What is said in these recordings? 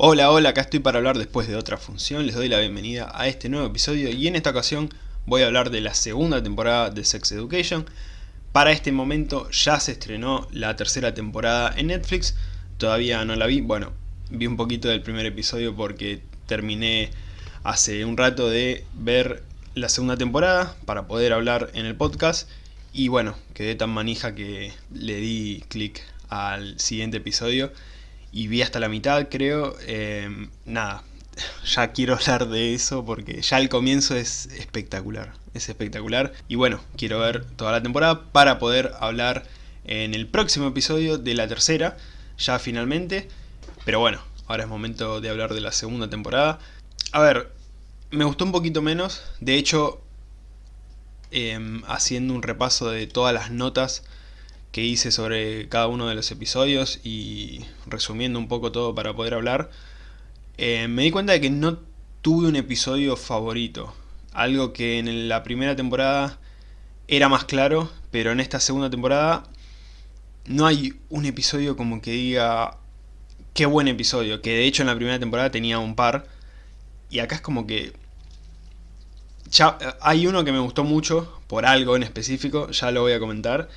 Hola, hola, acá estoy para hablar después de otra función, les doy la bienvenida a este nuevo episodio y en esta ocasión voy a hablar de la segunda temporada de Sex Education. Para este momento ya se estrenó la tercera temporada en Netflix, todavía no la vi, bueno, vi un poquito del primer episodio porque terminé hace un rato de ver la segunda temporada para poder hablar en el podcast. Y bueno, quedé tan manija que le di clic al siguiente episodio y vi hasta la mitad creo, em, nada, ya quiero hablar de eso porque ya el comienzo es espectacular, es espectacular. Y bueno, quiero ver toda la temporada para poder hablar en el próximo episodio de la tercera, ya finalmente, pero bueno, ahora es momento de hablar de la segunda temporada. A ver, me gustó un poquito menos, de hecho, em, haciendo un repaso de todas las notas que hice sobre cada uno de los episodios y resumiendo un poco todo para poder hablar, eh, me di cuenta de que no tuve un episodio favorito. Algo que en la primera temporada era más claro, pero en esta segunda temporada no hay un episodio como que diga qué buen episodio, que de hecho en la primera temporada tenía un par, y acá es como que ya hay uno que me gustó mucho, por algo en específico, ya lo voy a comentar,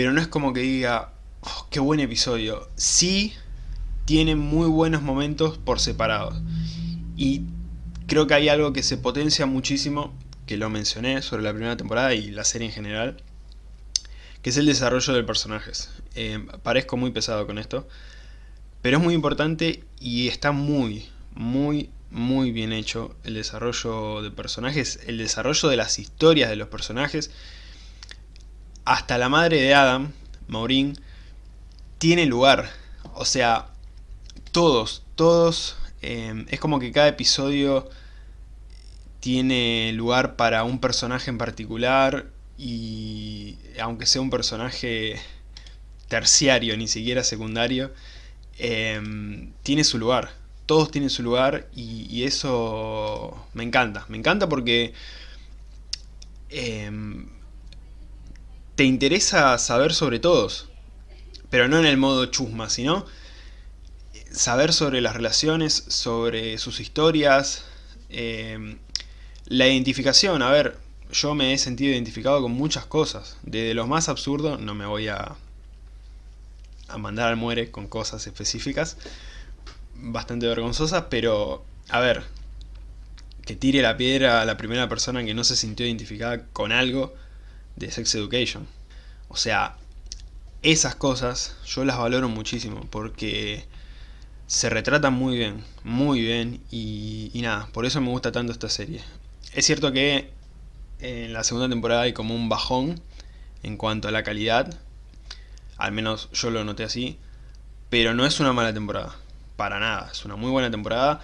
pero no es como que diga, oh, qué buen episodio. Sí tiene muy buenos momentos por separado. Y creo que hay algo que se potencia muchísimo, que lo mencioné sobre la primera temporada y la serie en general, que es el desarrollo de personajes. Eh, parezco muy pesado con esto, pero es muy importante y está muy, muy, muy bien hecho el desarrollo de personajes, el desarrollo de las historias de los personajes, hasta la madre de Adam, Maureen, tiene lugar. O sea, todos, todos, em, es como que cada episodio tiene lugar para un personaje en particular y aunque sea un personaje terciario, ni siquiera secundario, em, tiene su lugar. Todos tienen su lugar y, eso me encanta. Me encanta porque em, te interesa saber sobre todos, pero no en el modo chusma, sino saber sobre las relaciones, sobre sus historias, em, la identificación, a ver, yo me he sentido identificado con muchas cosas, desde lo más absurdo, no me voy a, a mandar al muere con cosas específicas, bastante vergonzosas, pero, a ver, que tire la piedra a la primera persona que no se sintió identificada con algo, de Sex Education. O sea, esas cosas yo las valoro muchísimo porque se retratan muy bien, muy bien y, nada, por eso me gusta tanto esta serie. Es cierto que en la segunda temporada hay como un bajón en cuanto a la calidad, al menos yo lo noté así, pero no es una mala temporada, para nada, es una muy buena temporada.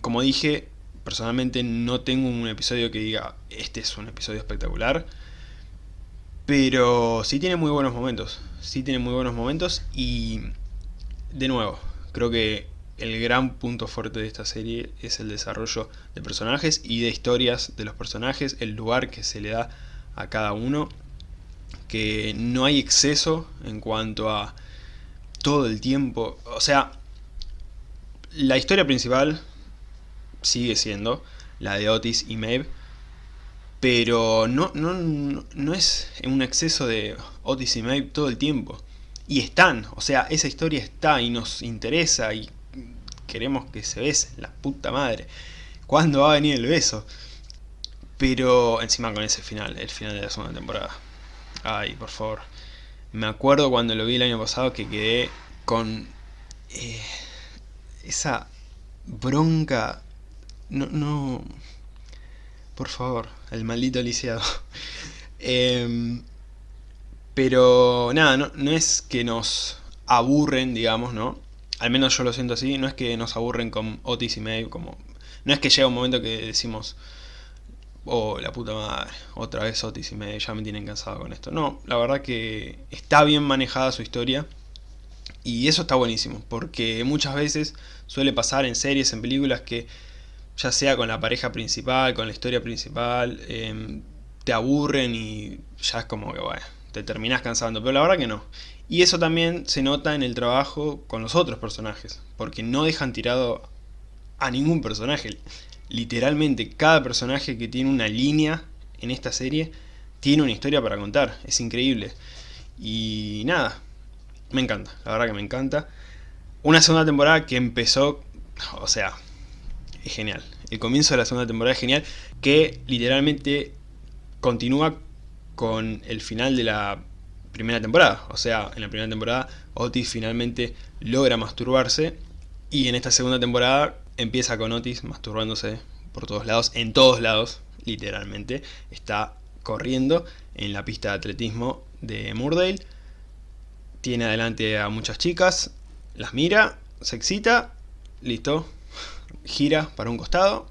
Como dije, personalmente no tengo un episodio que diga, este es un episodio espectacular, pero sí tiene muy buenos momentos, sí tiene muy buenos momentos y de nuevo, creo que el gran punto fuerte de esta serie es el desarrollo de personajes y de historias de los personajes, el lugar que se le da a cada uno, que no hay exceso en cuanto a todo el tiempo, o sea, la historia principal sigue siendo la de Otis y Maeve, pero no, no, no es un exceso de Otis y todo el tiempo. Y están, o sea, esa historia está y nos interesa y queremos que se besen, la puta madre. ¿Cuándo va a venir el beso? Pero encima con ese final, el final de la segunda temporada. Ay, por favor. Me acuerdo cuando lo vi el año pasado que quedé con eh, esa bronca. No, no, por favor, el maldito lisiado. Em, pero nada, no, es que nos aburren, digamos, ¿no? Al menos yo lo siento así, no es que nos aburren con Otis y Maeve, como... No es que llega un momento que decimos, oh, la puta madre, otra vez Otis y Maeve, ya me tienen cansado con esto. No, la verdad que está bien manejada su historia, y eso está buenísimo, porque muchas veces suele pasar en series, en películas que ya sea con la pareja principal, con la historia principal, em, te aburren y ya es como que, te terminás cansando, pero la verdad que no. Y eso también se nota en el trabajo con los otros personajes, porque no dejan tirado a ningún personaje. Literalmente cada personaje que tiene una línea en esta serie tiene una historia para contar, es increíble. Y nada, me encanta, la verdad que me encanta. Una segunda temporada que empezó, o sea, es genial. El comienzo de la segunda temporada es genial, que literalmente continúa con el final de la primera temporada. O sea, en la primera temporada Otis finalmente logra masturbarse y en esta segunda temporada empieza con Otis masturbándose por todos lados, en todos lados, literalmente. Está corriendo en la pista de atletismo de Murdale. Tiene adelante a muchas chicas, las mira, se excita, listo, gira para un costado,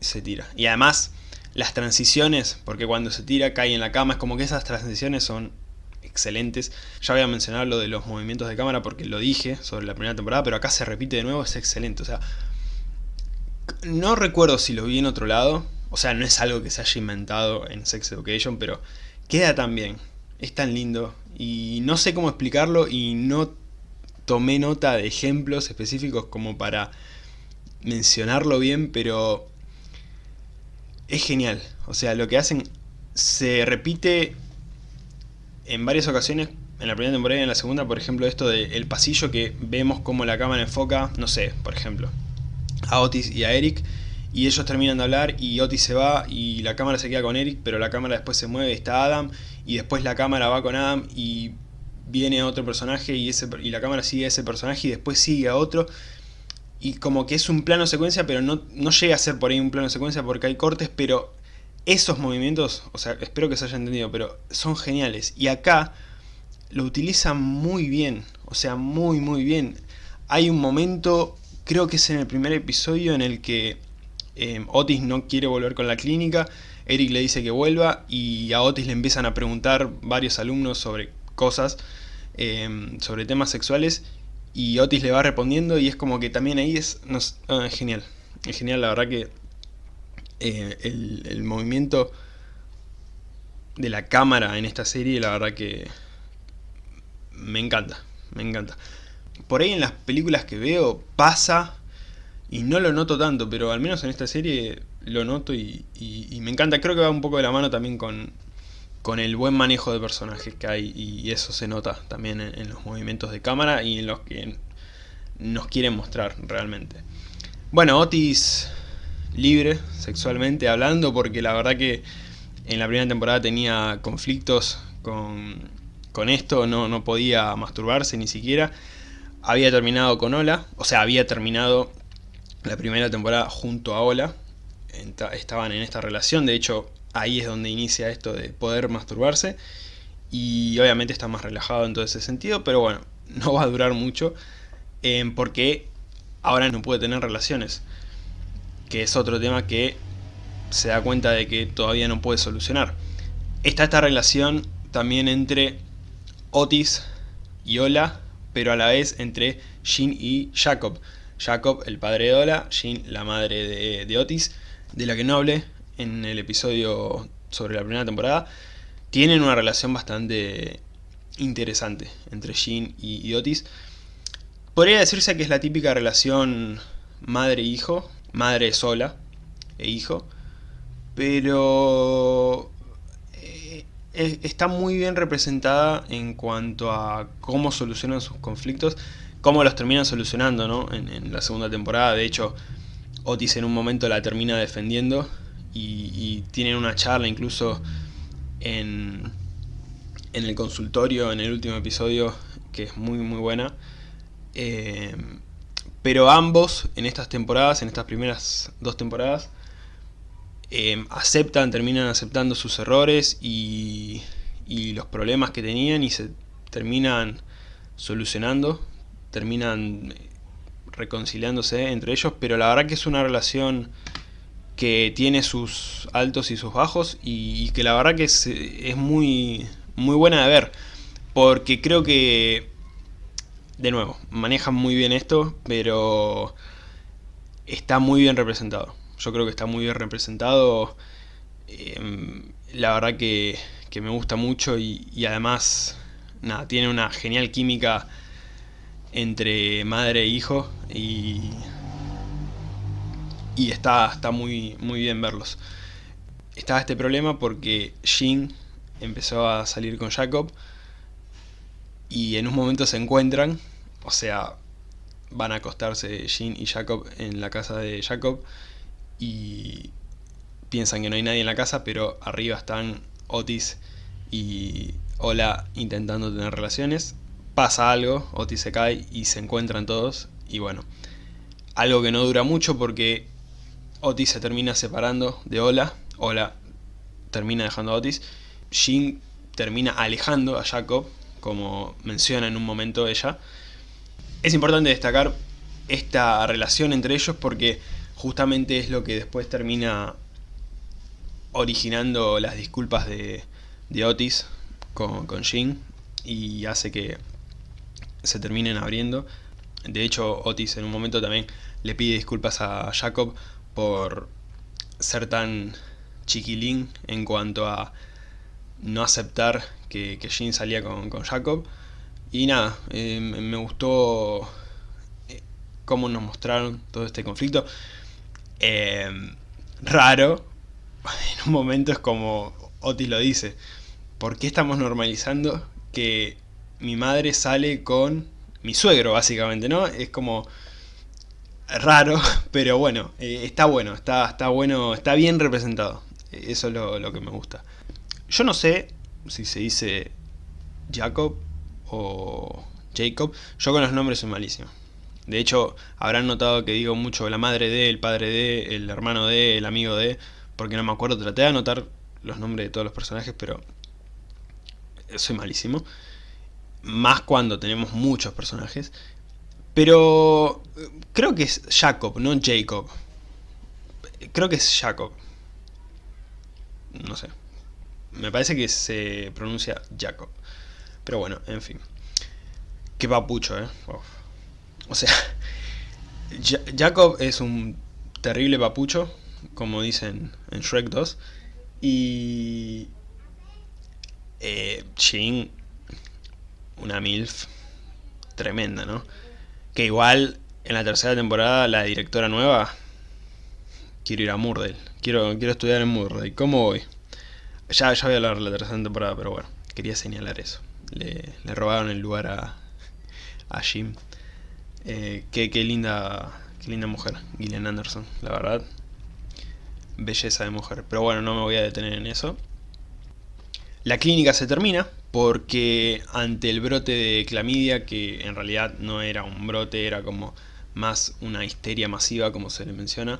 se tira. Y además, las transiciones, porque cuando se tira cae en la cama, es como que esas transiciones son excelentes. Ya voy a mencionar lo de los movimientos de cámara porque lo dije sobre la primera temporada, pero acá se repite de nuevo, es excelente. O sea, no recuerdo si lo vi en otro lado, o sea, no es algo que se haya inventado en Sex Education, pero queda tan bien, es tan lindo, y no sé cómo explicarlo y no tomé nota de ejemplos específicos como para mencionarlo bien, pero es genial. O sea, lo que hacen se repite en varias ocasiones, en la primera temporada y en la segunda, por ejemplo, esto del pasillo que vemos como la cámara enfoca, no sé, por ejemplo, a Otis y a Eric, y ellos terminan de hablar y Otis se va y la cámara se queda con Eric, pero la cámara después se mueve, está Adam, y después la cámara va con Adam y viene otro personaje y, y la cámara sigue a ese personaje y después sigue a otro. Y como que es un plano secuencia, pero no, no llega a ser por ahí un plano secuencia porque hay cortes, pero esos movimientos, o sea, espero que se haya entendido, pero son geniales. Y acá lo utilizan muy bien, o sea, muy muy bien. Hay un momento, creo que es en el primer episodio, en el que eh, Otis no quiere volver con la clínica, Eric le dice que vuelva y a Otis le empiezan a preguntar varios alumnos sobre cosas em, sobre temas sexuales y Otis le va respondiendo y es como que también ahí es, ah, es genial, es genial la verdad que eh, el, movimiento de la cámara en esta serie la verdad que me encanta, me encanta. Por ahí en las películas que veo pasa y no lo noto tanto, pero al menos en esta serie lo noto y me encanta. Creo que va un poco de la mano también con, con el buen manejo de personajes que hay y eso se nota también en, los movimientos de cámara y en los que nos quieren mostrar realmente. Bueno, Otis libre sexualmente hablando porque la verdad que en la primera temporada tenía conflictos con, con esto, no, no podía masturbarse ni siquiera. Había terminado con Ola, o sea, había terminado la primera temporada junto a Ola, estaban en esta relación, de hecho ahí es donde inicia esto de poder masturbarse y obviamente está más relajado en todo ese sentido, pero bueno, no va a durar mucho eh, porque ahora no puede tener relaciones, que es otro tema que se da cuenta de que todavía no puede solucionar. Está esta relación también entre Otis y Ola, pero a la vez entre Jean y Jacob. Jacob, el padre de Ola, Jean, la madre de, de Otis, de la que no hablé en el episodio sobre la primera temporada, tienen una relación bastante interesante entre Jean y, Otis. Podría decirse que es la típica relación madre-hijo, madre sola e hijo, pero eh, está muy bien representada en cuanto a cómo solucionan sus conflictos, cómo los terminan solucionando ¿no? en, en la segunda temporada. De hecho, Otis en un momento la termina defendiendo y, tienen una charla incluso en, en el consultorio en el último episodio que es muy muy buena. Eh, pero ambos en estas temporadas, en estas primeras dos temporadas, eh, aceptan, terminan aceptando sus errores y, y, los problemas que tenían y se terminan solucionando, terminan reconciliándose entre ellos, pero la verdad que es una relación que tiene sus altos y sus bajos y, que la verdad que es, muy, muy buena de ver porque creo que de nuevo, manejan muy bien esto pero está muy bien representado. Yo creo que está muy bien representado. Em, la verdad que, me gusta mucho y, además nada, tiene una genial química entre madre e hijo y, y está, está muy, muy bien verlos. Estaba este problema porque Jin empezó a salir con Jacob y en un momento se encuentran, o sea, van a acostarse Jin y Jacob en la casa de Jacob y piensan que no hay nadie en la casa, pero arriba están Otis y Ola intentando tener relaciones. Pasa algo, Otis se cae y se encuentran todos y bueno, algo que no dura mucho porque Otis se termina separando de Ola, Ola termina dejando a Otis, Jin termina alejando a Jacob, como menciona en un momento ella. Es importante destacar esta relación entre ellos porque justamente es lo que después termina originando las disculpas de, Otis con, con Jin y hace que se terminen abriendo. De hecho, Otis en un momento también le pide disculpas a Jacob por ser tan chiquilín en cuanto a no aceptar que, que Jin salía con, Jacob. Y nada, eh, me gustó eh, cómo nos mostraron todo este conflicto. Eh, raro, en un momento es como Otis lo dice, ¿por qué estamos normalizando que mi madre sale con mi suegro, básicamente, ¿no? Es como raro, pero bueno, eh, está bueno, está, está bueno, está bien representado. Eso es lo, lo, que me gusta. Yo no sé si se dice Jacob o Jacob. Yo con los nombres soy malísimo. De hecho, habrán notado que digo mucho la madre de, el padre de, el hermano de, el amigo de, porque no me acuerdo. Traté de anotar los nombres de todos los personajes, pero soy malísimo más cuando tenemos muchos personajes. Pero creo que es Jacob, no Jacob. Creo que es Jacob. No sé. Me parece que se pronuncia Jacob. Pero bueno, en fin. Qué papucho, eh. O sea, Jacob es un terrible papucho, como dicen en Shrek 2. Y... Eh, una MILF tremenda, ¿no? Que igual en la tercera temporada la directora nueva quiero ir a Murdale, quiero, quiero estudiar en Murdale, ¿cómo voy? Ya, ya voy a hablar de la tercera temporada, pero bueno, quería señalar eso. Le, robaron el lugar a, a Jim. Eh, qué, qué, linda, qué linda mujer, Gillian Anderson, la verdad. Belleza de mujer. Pero bueno, no me voy a detener en eso. La clínica se termina porque ante el brote de clamidia, que en realidad no era un brote, era como más una histeria masiva como se le menciona,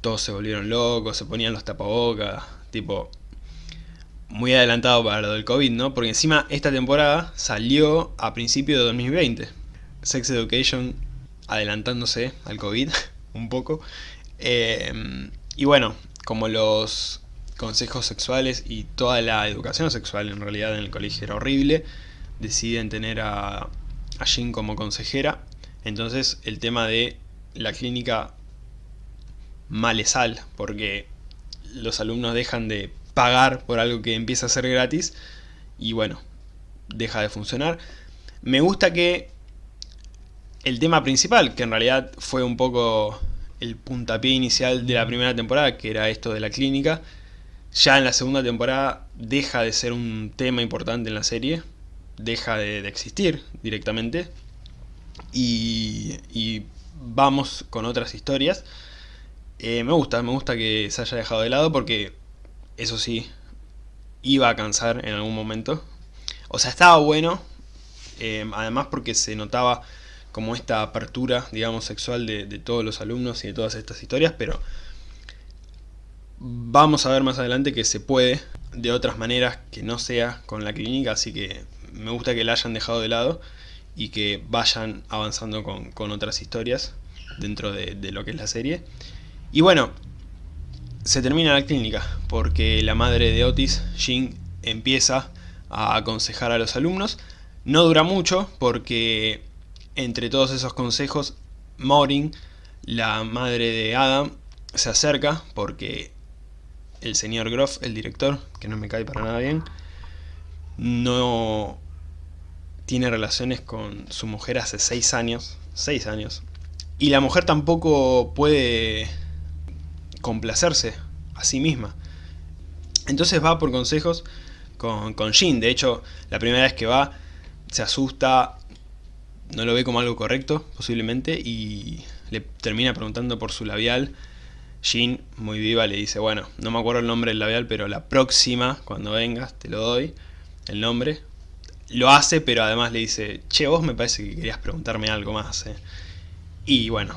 todos se volvieron locos, se ponían los tapabocas, tipo muy adelantado para lo del COVID, ¿no? Porque encima esta temporada salió a principio de 2020. Sex Education adelantándose al COVID un poco. Eh, y bueno, como los consejos sexuales y toda la educación sexual en realidad en el colegio era horrible, deciden tener a, a Jean como consejera, entonces el tema de la clínica malesal, porque los alumnos dejan de pagar por algo que empieza a ser gratis y bueno, deja de funcionar. Me gusta que el tema principal, que en realidad fue un poco el puntapié inicial de la primera temporada, que era esto de la clínica, ya en la segunda temporada deja de ser un tema importante en la serie, deja de, existir directamente y, vamos con otras historias. Eh, me gusta, me gusta que se haya dejado de lado porque eso sí, iba a cansar en algún momento. O sea, estaba bueno, eh, además porque se notaba como esta apertura, digamos, sexual de todos los alumnos y de todas estas historias, pero Vamos a ver más adelante que se puede de otras maneras que no sea con la clínica, así que me gusta que la hayan dejado de lado y que vayan avanzando con, otras historias dentro de, lo que es la serie. Y bueno, se termina la clínica porque la madre de Otis, Jin, empieza a aconsejar a los alumnos. No dura mucho porque entre todos esos consejos, Maureen, la madre de Adam, se acerca porque el señor Groff, el director, que no me cae para nada bien, no tiene relaciones con su mujer hace 6 años, 6 años, y la mujer tampoco puede complacerse a sí misma. Entonces va por consejos con, con de hecho la primera vez que va se asusta, no lo ve como algo correcto posiblemente y le termina preguntando por su labial. Jin, muy viva, le dice, bueno, no me acuerdo el nombre del labial, pero la próxima, cuando vengas, te lo doy, el nombre. Lo hace, pero además le dice, che, vos me parece que querías preguntarme algo más. Eh". Y bueno,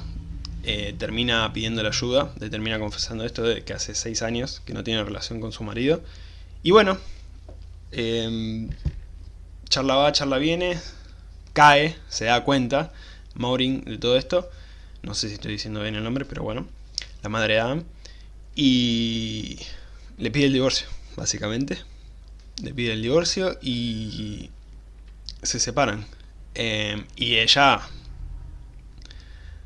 eh, termina pidiendo la ayuda, le termina confesando esto de que hace 6 años que no tiene relación con su marido. Y bueno, em, charla va, charla viene, cae, se da cuenta, Maureen, de todo esto. No sé si estoy diciendo bien el nombre, pero bueno, la madre Adam. Y le pide el divorcio, básicamente. Le pide el divorcio y se separan. Em, y ella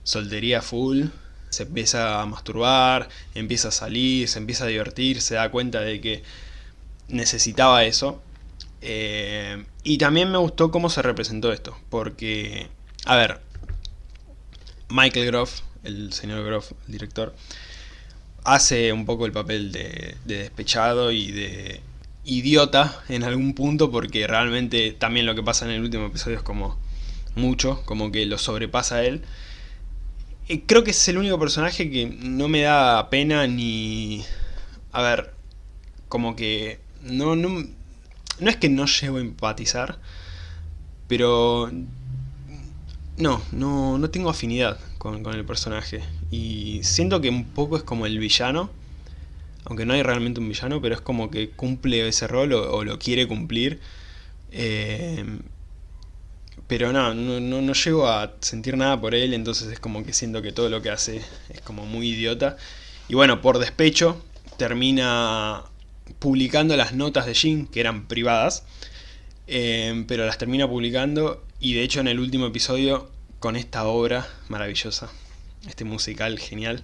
soltería full, se empieza a masturbar, empieza a salir, se empieza a divertir, se da cuenta de que necesitaba eso. Eh, y también me gustó cómo se representó esto, porque, a ver, Michael Groff, el señor Groff, el director, hace un poco el papel de, de despechado y de idiota en algún punto, porque realmente también lo que pasa en el último episodio es como mucho, como que lo sobrepasa él. Creo que es el único personaje que no me da pena ni... A ver, como que... No, no, no es que no llego a empatizar, pero... No, no, no tengo afinidad con, el personaje. Y siento que un poco es como el villano, aunque no hay realmente un villano, pero es como que cumple ese rol o, lo quiere cumplir. Eh, pero no, no, no, llego a sentir nada por él, entonces es como que siento que todo lo que hace es como muy idiota. Y bueno, por despecho, termina publicando las notas de Jin, que eran privadas, eh, pero las termina publicando y de hecho en el último episodio, con esta obra maravillosa, este musical genial,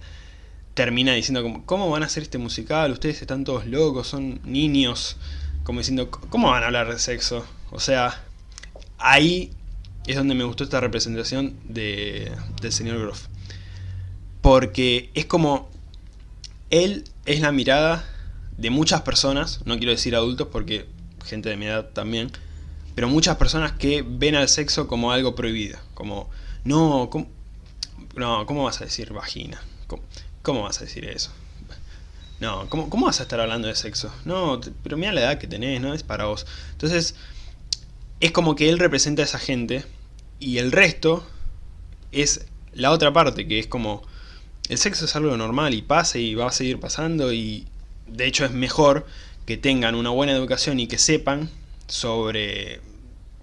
termina diciendo ¿cómo van a hacer este musical? Ustedes están todos locos, son niños, como diciendo, ¿cómo van a hablar de sexo? O sea, ahí es donde me gustó esta representación de, del señor Groff. Porque es como, él es la mirada de muchas personas, no quiero decir adultos porque gente de mi edad también, pero muchas personas que ven al sexo como algo prohibido, como, no, ¿cómo, no, ¿cómo vas a decir vagina? ¿Cómo, vas a decir eso? No, ¿cómo, ¿cómo, vas a estar hablando de sexo? No, pero mira la edad que tenés, no es para vos. Entonces, es como que él representa a esa gente y el resto es la otra parte, que es como el sexo es algo normal y pasa y va a seguir pasando y de hecho es mejor que tengan una buena educación y que sepan sobre,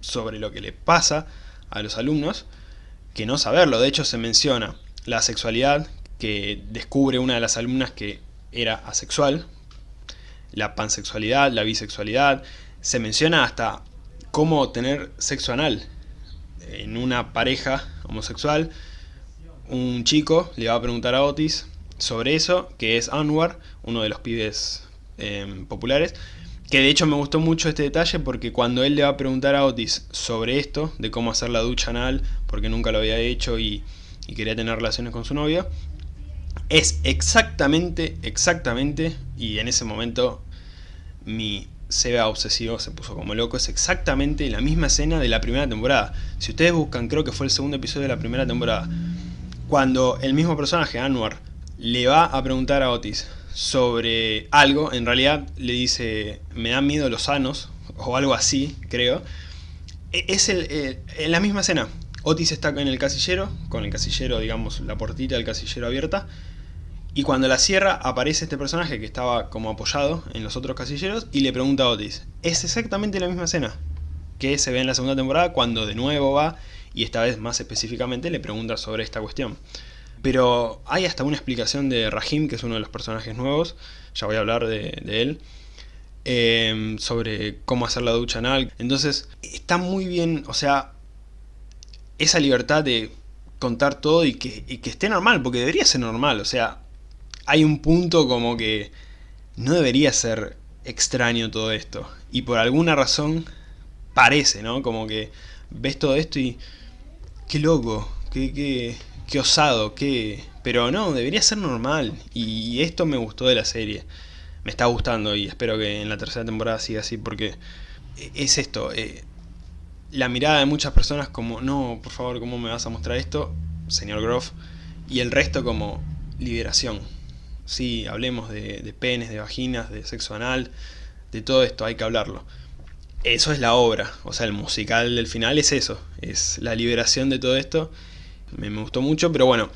sobre lo que le pasa a los alumnos que no saberlo. De hecho se menciona la sexualidad que descubre una de las alumnas que era asexual, la pansexualidad, la bisexualidad, se menciona hasta cómo tener sexo anal en una pareja homosexual. Un chico le va a preguntar a Otis sobre eso, que es Anwar, uno de los pibes em, populares, que de hecho me gustó mucho este detalle porque cuando él le va a preguntar a Otis sobre esto, de cómo hacer la ducha anal, porque nunca lo había hecho y, quería tener relaciones con su novia, es exactamente, exactamente, y en ese momento mi Seba obsesivo se puso como loco, es exactamente la misma escena de la primera temporada. Si ustedes buscan, creo que fue el segundo episodio de la primera temporada, cuando el mismo personaje, Anwar, le va a preguntar a Otis sobre algo, en realidad le dice, me dan miedo los sanos, o algo así, creo. E, es el, en la misma escena. Otis está en el casillero, con el casillero, digamos, la portita del casillero abierta, y cuando la cierra aparece este personaje que estaba como apoyado en los otros casilleros y le pregunta a Otis. Es exactamente la misma escena que se ve en la segunda temporada cuando de nuevo va y esta vez más específicamente le pregunta sobre esta cuestión. Pero hay hasta una explicación de Rahim, que es uno de los personajes nuevos, ya voy a hablar de, él, em, sobre cómo hacer la ducha anal. Entonces está muy bien, o sea, esa libertad de contar todo y que, que esté normal, porque debería ser normal, o sea, hay un punto como que no debería ser extraño todo esto. Y por alguna razón parece, ¿no? Como que ves todo esto y... ¡Qué loco! ¡Qué, qué, qué osado! ¡Qué...! Pero no, debería ser normal. Y esto me gustó de la serie. Me está gustando y espero que en la tercera temporada siga así porque es esto. Eh, la mirada de muchas personas como, no, por favor, ¿cómo me vas a mostrar esto, señor Groff? Y el resto como liberación. Sí, hablemos de, penes, de vaginas, de sexo anal, de todo esto, hay que hablarlo. Eso es la obra, o sea, el musical del final es eso, es la liberación de todo esto. Me, gustó mucho, pero bueno,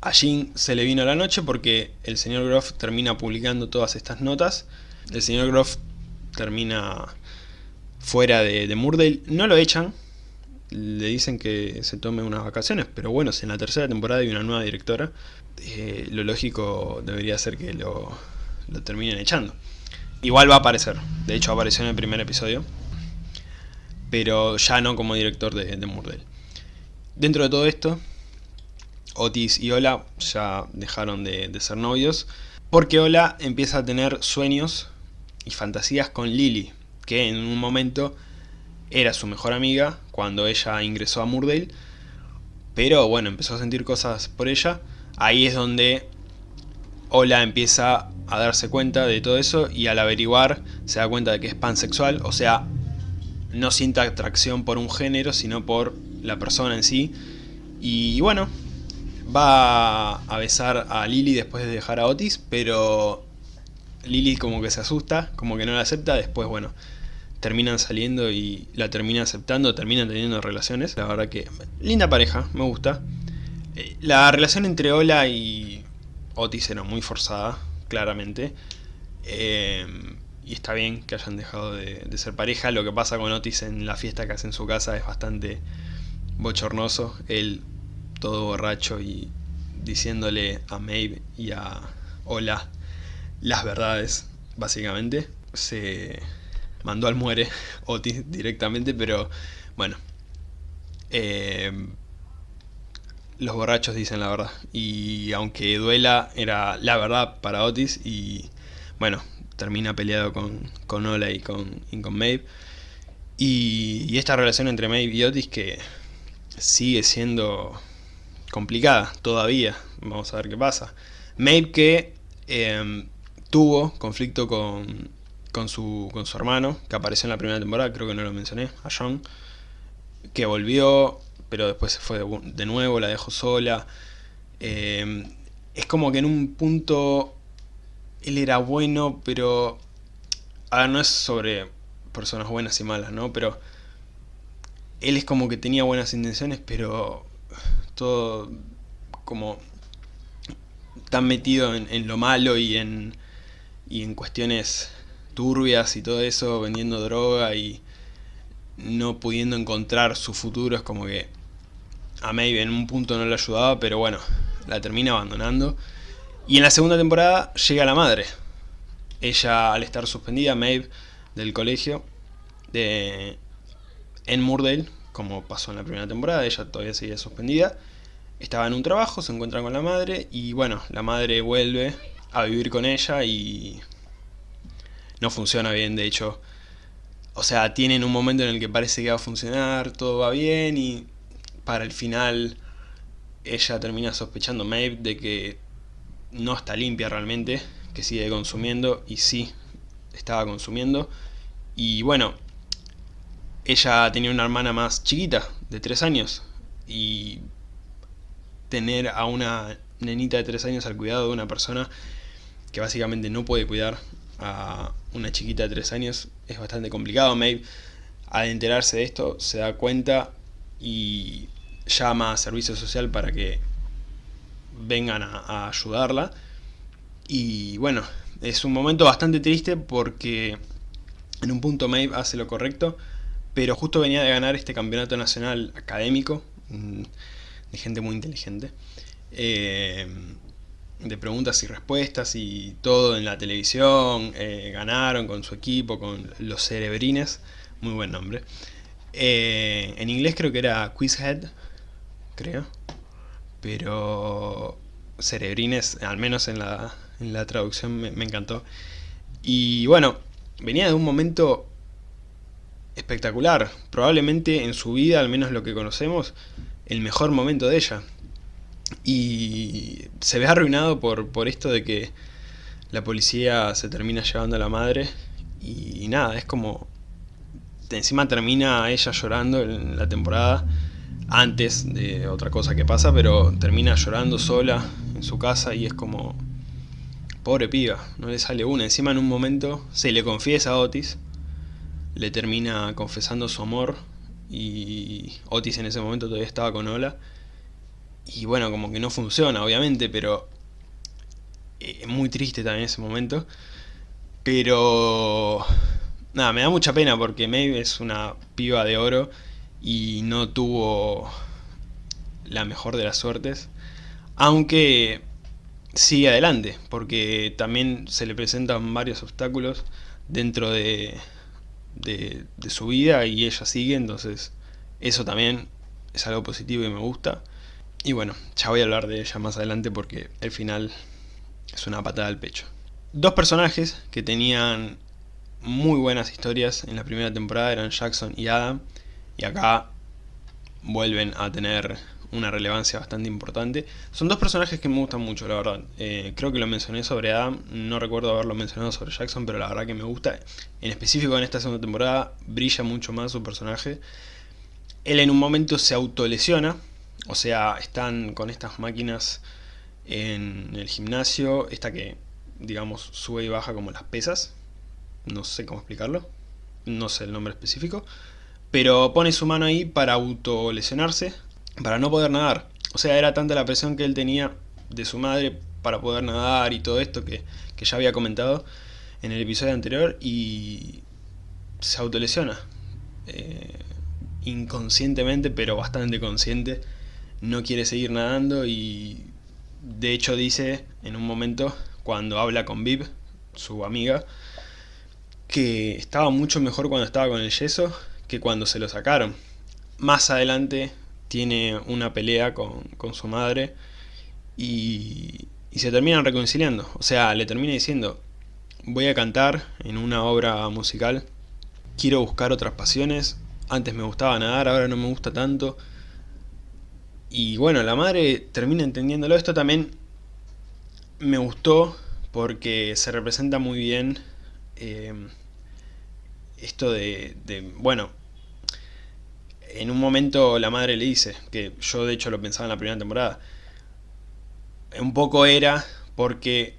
a se le vino la noche porque el señor Groff termina publicando todas estas notas. El señor Groff termina fuera de, de. No lo echan, le dicen que se tome unas vacaciones, pero bueno, si en la tercera temporada hay una nueva directora, eh, lo lógico debería ser que lo, terminen echando. Igual va a aparecer, de hecho apareció en el primer episodio, pero ya no como director de, de Murdale. Dentro de todo esto, Otis y Ola ya dejaron de, de, ser novios, porque Ola empieza a tener sueños y fantasías con Lily, que en un momento era su mejor amiga cuando ella ingresó a Murdale, pero bueno, empezó a sentir cosas por ella, ahí es donde Ola empieza a darse cuenta de todo eso y al averiguar se da cuenta de que es pansexual, o sea, no siente atracción por un género, sino por la persona en sí, y bueno, va a besar a Lily después de dejar a Otis, pero Lily como que se asusta, como que no la acepta, después bueno, terminan saliendo y la termina aceptando, terminan teniendo relaciones, la verdad que linda pareja, me gusta. Eh, la relación entre Ola y Otis era muy forzada, claramente. Eh, y está bien que hayan dejado de, ser pareja. Lo que pasa con Otis en la fiesta que hace en su casa es bastante bochornoso. Él todo borracho y diciéndole a Maeve y a Ola las verdades, básicamente. Se mandó al muere Otis directamente, pero bueno. Eh, los borrachos dicen la verdad. Y aunque duela, era la verdad para Otis. Y bueno, termina peleado con, con Ola y con, y con Maeve. Y, y esta relación entre Maeve y Otis que sigue siendo complicada todavía. Vamos a ver qué pasa. Maeve que eh, tuvo conflicto con, con, su, con su hermano, que apareció en la primera temporada, creo que no lo mencioné, a John, que volvió, pero después se fue de, nuevo, la dejó sola. Eh, es como que en un punto él era bueno, pero... A ver, no es sobre personas buenas y malas, ¿no? Pero él es como que tenía buenas intenciones, pero todo como tan metido en, lo malo y en, y en cuestiones turbias y todo eso, vendiendo droga y no pudiendo encontrar su futuro, es como que a Maeve en un punto no le ayudaba, pero bueno, la termina abandonando. Y en la segunda temporada llega la madre. Ella, al estar suspendida, Maeve, del colegio, de, en Murdale, como pasó en la primera temporada, ella todavía seguía suspendida. Estaba en un trabajo, se encuentra con la madre y bueno, la madre vuelve a vivir con ella y no funciona bien, de hecho. O sea, tienen un momento en el que parece que va a funcionar, todo va bien y para el final ella termina sospechando Maeve de que no está limpia realmente, que sigue consumiendo y sí, estaba consumiendo. Y bueno, ella tenía una hermana más chiquita, de 3 años, y tener a una nenita de 3 años al cuidado de una persona que básicamente no puede cuidar a una chiquita de 3 años es bastante complicado. Maeve, al enterarse de esto, se da cuenta y llama a servicio social para que vengan a, ayudarla. Y bueno, es un momento bastante triste porque en un punto Maeve hace lo correcto, pero justo venía de ganar este campeonato nacional académico, mm, de gente muy inteligente, eh, de preguntas y respuestas y todo en la televisión, eh, ganaron con su equipo, con los cerebrines, muy buen nombre. Eh, en inglés creo que era Quizhead, creo, pero cerebrines, al menos en la, en la traducción me, me encantó. Y bueno, venía de un momento espectacular. Probablemente en su vida, al menos lo que conocemos, el mejor momento de ella. Y se ve arruinado por, por esto de que la policía se termina llevando a la madre. Y, nada, es como... Encima termina ella llorando en la temporada antes de otra cosa que pasa, pero termina llorando sola en su casa y es como... Pobre piba, no le sale una. Encima en un momento se le confiesa a Otis, le termina confesando su amor y Otis en ese momento todavía estaba con Ola. Y bueno, como que no funciona, obviamente, pero eh, es muy triste también ese momento. Pero... Nada, me da mucha pena porque Maeve es una piba de oro y no tuvo la mejor de las suertes. Aunque sigue adelante, porque también se le presentan varios obstáculos dentro de, de, su vida y ella sigue, entonces eso también es algo positivo y me gusta. Y bueno, ya voy a hablar de ella más adelante porque el final es una patada al pecho. Dos personajes que tenían muy buenas historias en la primera temporada eran Jackson y Adam, y acá vuelven a tener una relevancia bastante importante. Son dos personajes que me gustan mucho, la verdad. Eh, creo que lo mencioné sobre Adam, no recuerdo haberlo mencionado sobre Jackson, pero la verdad que me gusta. En específico en esta segunda temporada brilla mucho más su personaje. Él en un momento se autolesiona, o sea, están con estas máquinas en el gimnasio, esta que, digamos, sube y baja como las pesas. No sé cómo explicarlo, no sé el nombre específico. Pero pone su mano ahí para autolesionarse, para no poder nadar. O sea, era tanta la presión que él tenía de su madre para poder nadar y todo esto que, ya había comentado en el episodio anterior y se autolesiona. Eh, inconscientemente, pero bastante consciente. No quiere seguir nadando y de hecho dice en un momento cuando habla con Viv, su amiga, que estaba mucho mejor cuando estaba con el yeso que cuando se lo sacaron. Más adelante tiene una pelea con, su madre y, y se terminan reconciliando. O sea, le termina diciendo, voy a cantar en una obra musical, quiero buscar otras pasiones, antes me gustaba nadar, ahora no me gusta tanto. Y bueno, la madre termina entendiéndolo. Esto también me gustó porque se representa muy bien eh, esto de, de, bueno, en un momento la madre le dice, que yo de hecho lo pensaba en la primera temporada, un poco era porque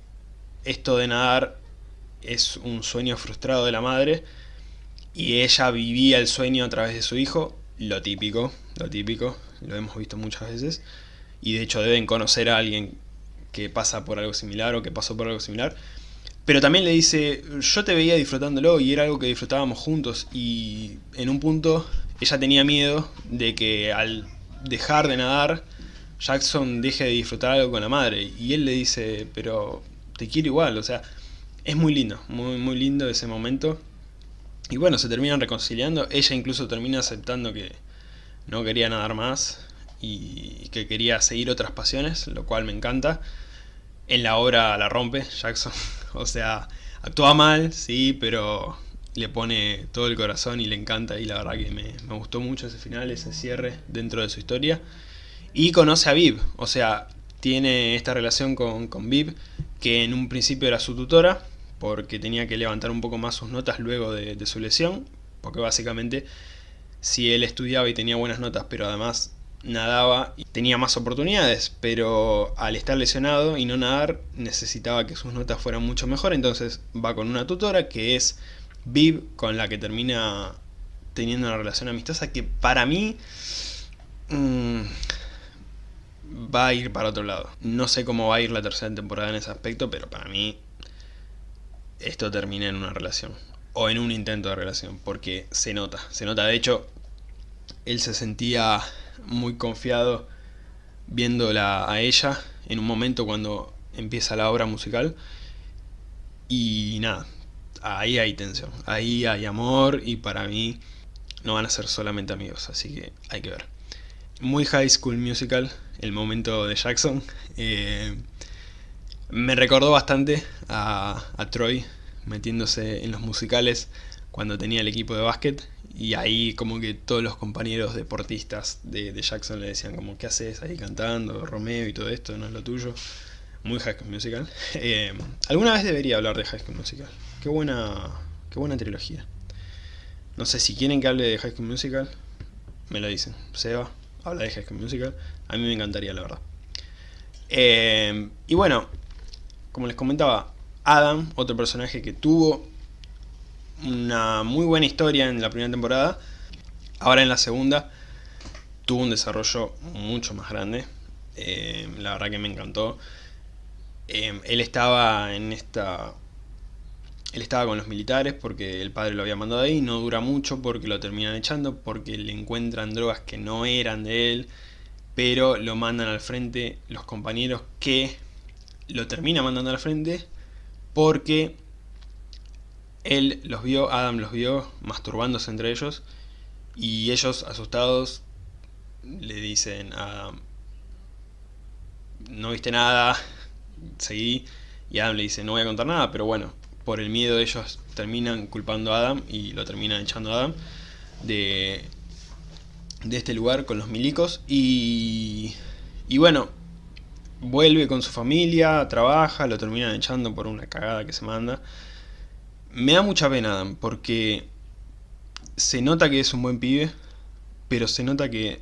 esto de nadar es un sueño frustrado de la madre y ella vivía el sueño a través de su hijo, lo típico, lo típico, lo hemos visto muchas veces, y de hecho deben conocer a alguien que pasa por algo similar o que pasó por algo similar, pero también le dice, yo te veía disfrutándolo y era algo que disfrutábamos juntos y en un punto ella tenía miedo de que al dejar de nadar, Jackson deje de disfrutar algo con la madre. Y él le dice, pero te quiero igual, o sea, es muy lindo, muy, muy lindo ese momento. Y bueno, se terminan reconciliando, ella incluso termina aceptando que no quería nadar más y que quería seguir otras pasiones, lo cual me encanta. En la obra la rompe Jackson, o sea, actúa mal, sí, pero le pone todo el corazón y le encanta y la verdad que me, gustó mucho ese final, ese cierre dentro de su historia. Y conoce a Viv, o sea, tiene esta relación con, con Viv, que en un principio era su tutora, porque tenía que levantar un poco más sus notas luego de, de su lesión, porque básicamente si él estudiaba y tenía buenas notas, pero además nadaba y tenía más oportunidades, pero al estar lesionado y no nadar necesitaba que sus notas fueran mucho mejor, entonces va con una tutora que es Viv con la que termina teniendo una relación amistosa que para mí mm, va a ir para otro lado. No sé cómo va a ir la tercera temporada en ese aspecto, pero para mí esto termina en una relación. O en un intento de relación, porque se nota. Se nota, de hecho, él se sentía muy confiado viéndola a ella en un momento cuando empieza la obra musical. Y nada, ahí hay tensión, ahí hay amor y para mí no van a ser solamente amigos, así que hay que ver. Muy High School Musical, el momento de Jackson. Eh, me recordó bastante a, Troy metiéndose en los musicales cuando tenía el equipo de básquet Y ahí como que todos los compañeros deportistas de, Jackson le decían como, ¿qué haces ahí cantando? Romeo y todo esto, no es lo tuyo. Muy High School Musical. Eh, alguna vez debería hablar de High School Musical. Qué buena, qué buena trilogía. No sé si quieren que hable de High School Musical, me lo dicen. Seba, habla de High School Musical. A mí me encantaría, la verdad. Eh, y bueno, como les comentaba, Adam, otro personaje que tuvo una muy buena historia en la primera temporada. Ahora en la segunda tuvo un desarrollo mucho más grande. Eh, la verdad que me encantó. Eh, él estaba en esta... Él estaba con los militares porque el padre lo había mandado ahí, no dura mucho porque lo terminan echando, porque le encuentran drogas que no eran de él, pero lo mandan al frente los compañeros que lo terminan mandando al frente porque él los vio, Adam los vio masturbándose entre ellos y ellos asustados le dicen a Adam, no viste nada, seguí y Adam le dice no voy a contar nada, pero bueno, por el miedo ellos terminan culpando a Adam y lo terminan echando a Adam de, de este lugar con los milicos y, y bueno, vuelve con su familia, trabaja, lo terminan echando por una cagada que se manda. Me da mucha pena Adam, porque se nota que es un buen pibe, pero se nota que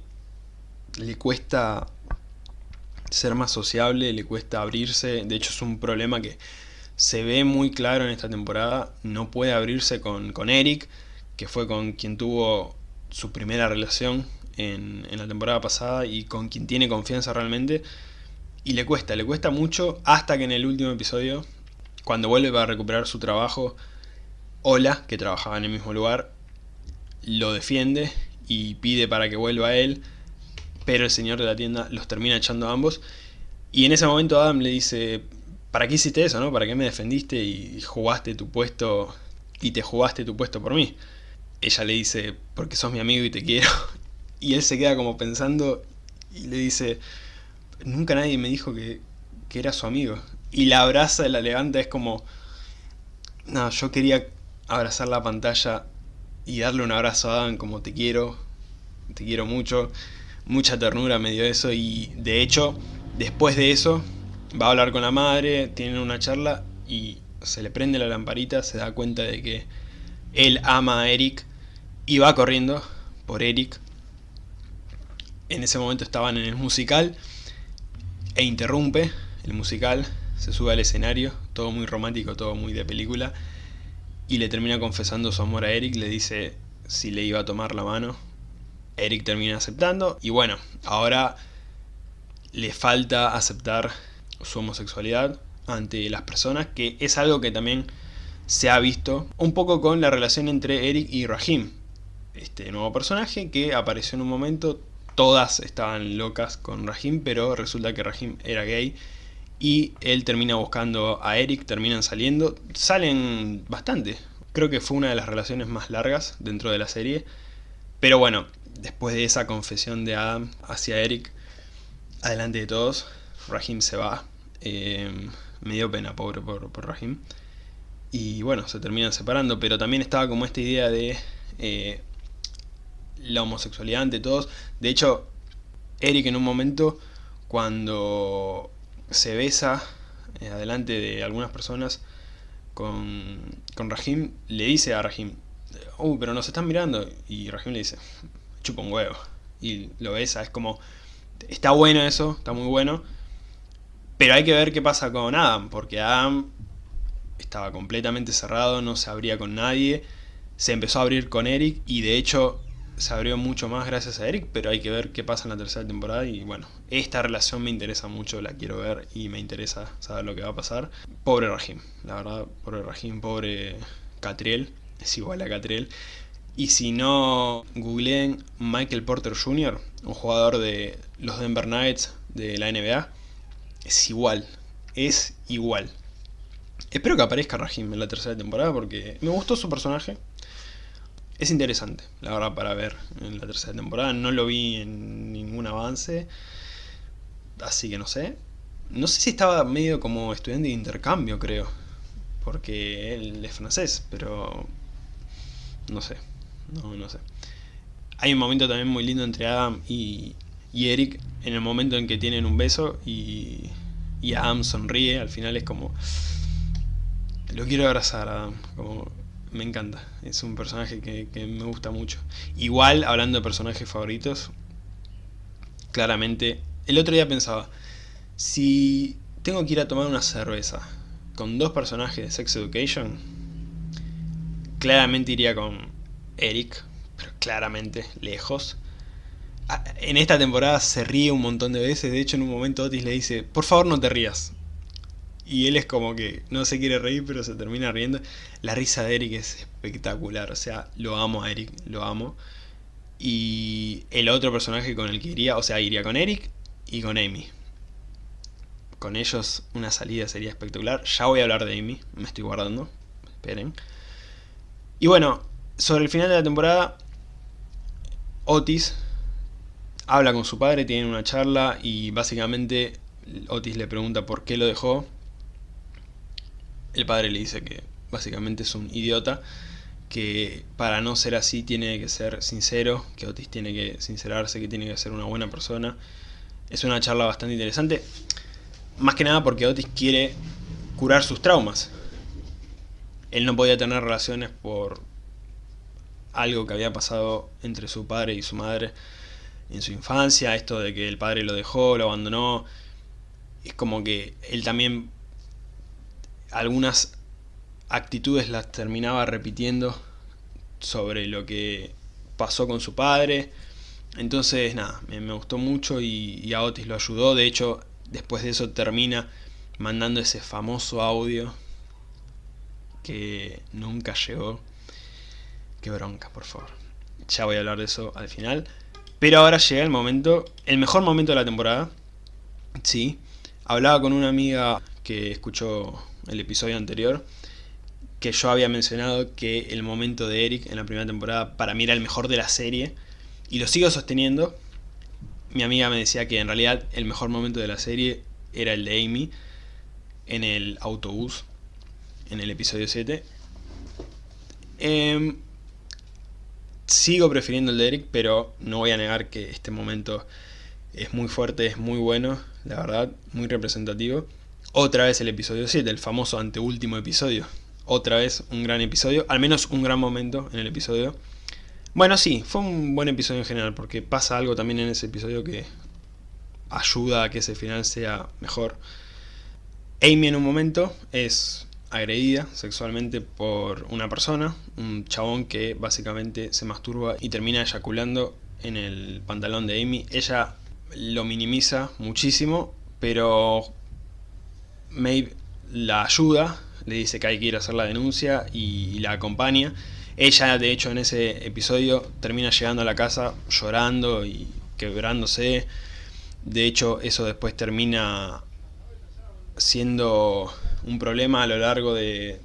le cuesta ser más sociable, le cuesta abrirse, de hecho es un problema que se ve muy claro en esta temporada, no puede abrirse con, con Eric, que fue con quien tuvo su primera relación en, en la temporada pasada y con quien tiene confianza realmente, y le cuesta, le cuesta mucho hasta que en el último episodio, cuando vuelve para recuperar su trabajo, Ola, que trabajaba en el mismo lugar, lo defiende y pide para que vuelva a él, pero el señor de la tienda los termina echando a ambos. Y en ese momento Adam le dice, ¿para qué hiciste eso, no? ¿Para qué me defendiste y jugaste tu puesto y te jugaste tu puesto por mí? Ella le dice, porque sos mi amigo y te quiero. Y él se queda como pensando y le dice, nunca nadie me dijo que, que era su amigo. Y la abraza, la levanta, es como, no, yo quería abrazar la pantalla y darle un abrazo a Adam como te quiero, te quiero mucho, mucha ternura me dio eso y de hecho después de eso va a hablar con la madre, tienen una charla y se le prende la lamparita, se da cuenta de que él ama a Eric y va corriendo por Eric. En ese momento estaban en el musical e interrumpe el musical, se sube al escenario, todo muy romántico, todo muy de película y le termina confesando su amor a Eric, le dice si le iba a tomar la mano. Eric termina aceptando y bueno, ahora le falta aceptar su homosexualidad ante las personas, que es algo que también se ha visto un poco con la relación entre Eric y Rahim. Este nuevo personaje que apareció en un momento, todas estaban locas con Rahim, pero resulta que Rahim era gay y él termina buscando a Eric, terminan saliendo, salen bastante, creo que fue una de las relaciones más largas dentro de la serie, pero bueno, después de esa confesión de Adam hacia Eric, adelante de todos, Rahim se va, eh, me dio pena, pobre por, por, Rahim, y bueno, se terminan separando, pero también estaba como esta idea de eh, la homosexualidad ante todos, de hecho, Eric en un momento, cuando se besa eh, adelante de algunas personas con, con Rahim, le dice a Rahim, uh, pero nos están mirando, y Rahim le dice, chupa un huevo, y lo besa, es como, está bueno eso, está muy bueno, pero hay que ver qué pasa con Adam, porque Adam estaba completamente cerrado, no se abría con nadie, se empezó a abrir con Eric, y de hecho se abrió mucho más gracias a Eric, pero hay que ver qué pasa en la tercera temporada y bueno, esta relación me interesa mucho, la quiero ver y me interesa saber lo que va a pasar. Pobre Rahim, la verdad, pobre Rahim, pobre Catriel, es igual a Catriel. Y si no, googleen Michael Porter Jr., un jugador de los Denver Nuggets de la NBA, es igual, es igual. Espero que aparezca Rahim en la tercera temporada porque me gustó su personaje, es interesante, la verdad, para ver en la tercera temporada. No lo vi en ningún avance, así que no sé. No sé si estaba medio como estudiante de intercambio, creo, porque él es francés, pero no sé. no, no sé. Hay un momento también muy lindo entre Adam y, y Eric, en el momento en que tienen un beso y, y Adam sonríe, al final es como... Lo quiero abrazar, Adam, como me encanta, es un personaje que, me gusta mucho. Igual, hablando de personajes favoritos, claramente, el otro día pensaba, si tengo que ir a tomar una cerveza con dos personajes de Sex Education, claramente iría con Eric, pero claramente lejos. Ah, en esta temporada se ríe un montón de veces, de hecho en un momento Otis le dice, por favor no te rías. Y él es como que no se quiere reír, pero se termina riendo. La risa de Eric es espectacular, o sea, lo amo a Eric, lo amo. Y el otro personaje con el que iría, o sea, iría con Eric y con Amy. Con ellos una salida sería espectacular. Ya voy a hablar de Amy, me estoy guardando, esperen. Y bueno, sobre el final de la temporada, Otis habla con su padre, tienen una charla y básicamente Otis le pregunta por qué lo dejó. El padre le dice que básicamente es un idiota, que para no ser así tiene que ser sincero, que Otis tiene que sincerarse, que tiene que ser una buena persona. Es una charla bastante interesante, más que nada porque Otis quiere curar sus traumas. Él no podía tener relaciones por algo que había pasado entre su padre y su madre en su infancia, esto de que el padre lo dejó, lo abandonó, es como que él también algunas actitudes las terminaba repitiendo sobre lo que pasó con su padre, entonces nada, me, gustó mucho y, y, a Otis lo ayudó, de hecho después de eso termina mandando ese famoso audio que nunca llegó, qué bronca por favor, ya voy a hablar de eso al final, pero ahora llega el momento, el mejor momento de la temporada. Sí, hablaba con una amiga que escuchó el episodio anterior, que yo había mencionado que el momento de Eric en la primera temporada para mí era el mejor de la serie, y lo sigo sosteniendo. Mi amiga me decía que en realidad el mejor momento de la serie era el de Amy en el autobús, en el episodio 7. Eh, em, Sigo prefiriendo el de Eric, pero no voy a negar que este momento es muy fuerte, es muy bueno, la verdad, muy representativo. Otra vez el episodio 7, el famoso anteúltimo episodio. Otra vez un gran episodio, al menos un gran momento en el episodio. Bueno, sí, fue un buen episodio en general, porque pasa algo también en ese episodio que ayuda a que ese final sea mejor. Amy en un momento es agredida sexualmente por una persona, un chabón que básicamente se masturba y termina eyaculando en el pantalón de Amy. Ella lo minimiza muchísimo, pero Maeve la ayuda, le dice que hay que ir a hacer la denuncia y la acompaña. Ella, de hecho, en ese episodio termina llegando a la casa llorando y quebrándose. De hecho, eso después termina siendo un problema a lo largo de,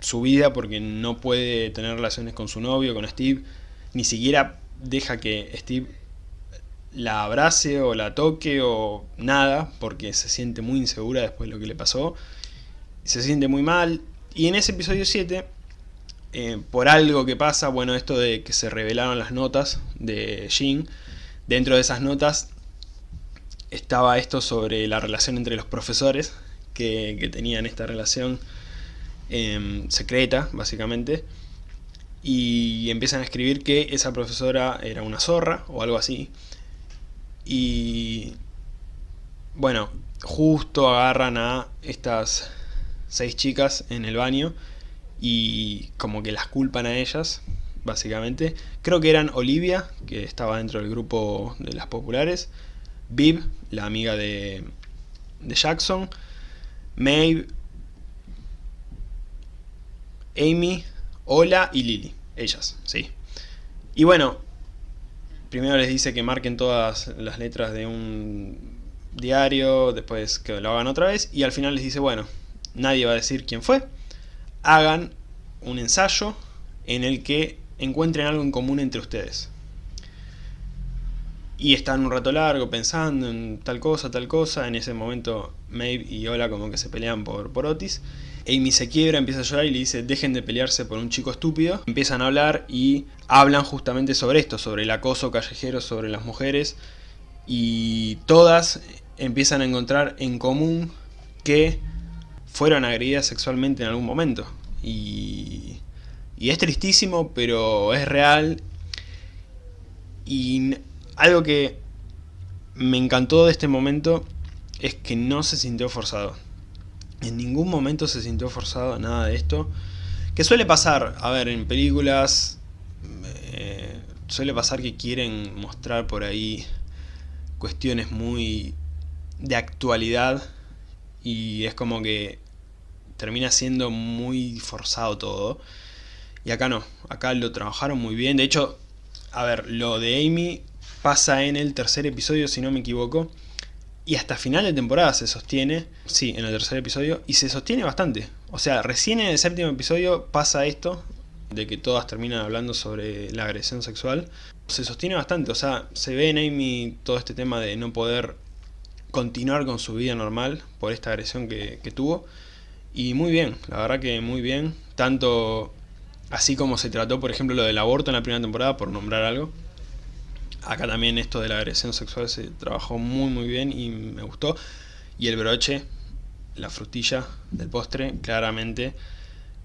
su vida porque no puede tener relaciones con su novio, con Steve, ni siquiera deja que Steve la abrace o la toque o nada, porque se siente muy insegura después de lo que le pasó, se siente muy mal, y en ese episodio 7, eh, por algo que pasa, bueno, esto de que se revelaron las notas de Jin, dentro de esas notas estaba esto sobre la relación entre los profesores, que, tenían esta relación em, secreta, básicamente, y empiezan a escribir que esa profesora era una zorra o algo así. Y bueno, justo agarran a estas seis chicas en el baño y como que las culpan a ellas, básicamente. Creo que eran Olivia, que estaba dentro del grupo de las populares, Viv, la amiga de, de Jackson, Maeve, Amy, Ola y Lily. Ellas, sí. Y bueno, primero les dice que marquen todas las letras de un diario, después que lo hagan otra vez, y al final les dice, bueno, nadie va a decir quién fue, hagan un ensayo en el que encuentren algo en común entre ustedes. Y están un rato largo pensando en tal cosa, tal cosa. En ese momento Maeve y Ola como que se pelean por, por Otis. Amy se quiebra, empieza a llorar y le dice dejen de pelearse por un chico estúpido. Empiezan a hablar y hablan justamente sobre esto, sobre el acoso callejero sobre las mujeres. Y todas empiezan a encontrar en común que fueron agredidas sexualmente en algún momento. Y, y es tristísimo, pero es real. Y algo que me encantó de este momento es que no se sintió forzado. En ningún momento se sintió forzado nada de esto. Que suele pasar, a ver, en películas eh, suele pasar que quieren mostrar por ahí cuestiones muy de actualidad y es como que termina siendo muy forzado todo. Y acá no, acá lo trabajaron muy bien. De hecho, a ver, lo de Amy pasa en el tercer episodio, si no me equivoco. Y hasta final de temporada se sostiene, sí, en el tercer episodio, y se sostiene bastante. O sea, recién en el séptimo episodio pasa esto, de que todas terminan hablando sobre la agresión sexual. Se sostiene bastante, o sea, se ve en Amy todo este tema de no poder continuar con su vida normal por esta agresión que, que tuvo. Y muy bien, la verdad que muy bien. Tanto así como se trató, por ejemplo, lo del aborto en la primera temporada, por nombrar algo acá también esto de la agresión sexual se trabajó muy muy bien y me gustó. Y el broche, la frutilla del postre, claramente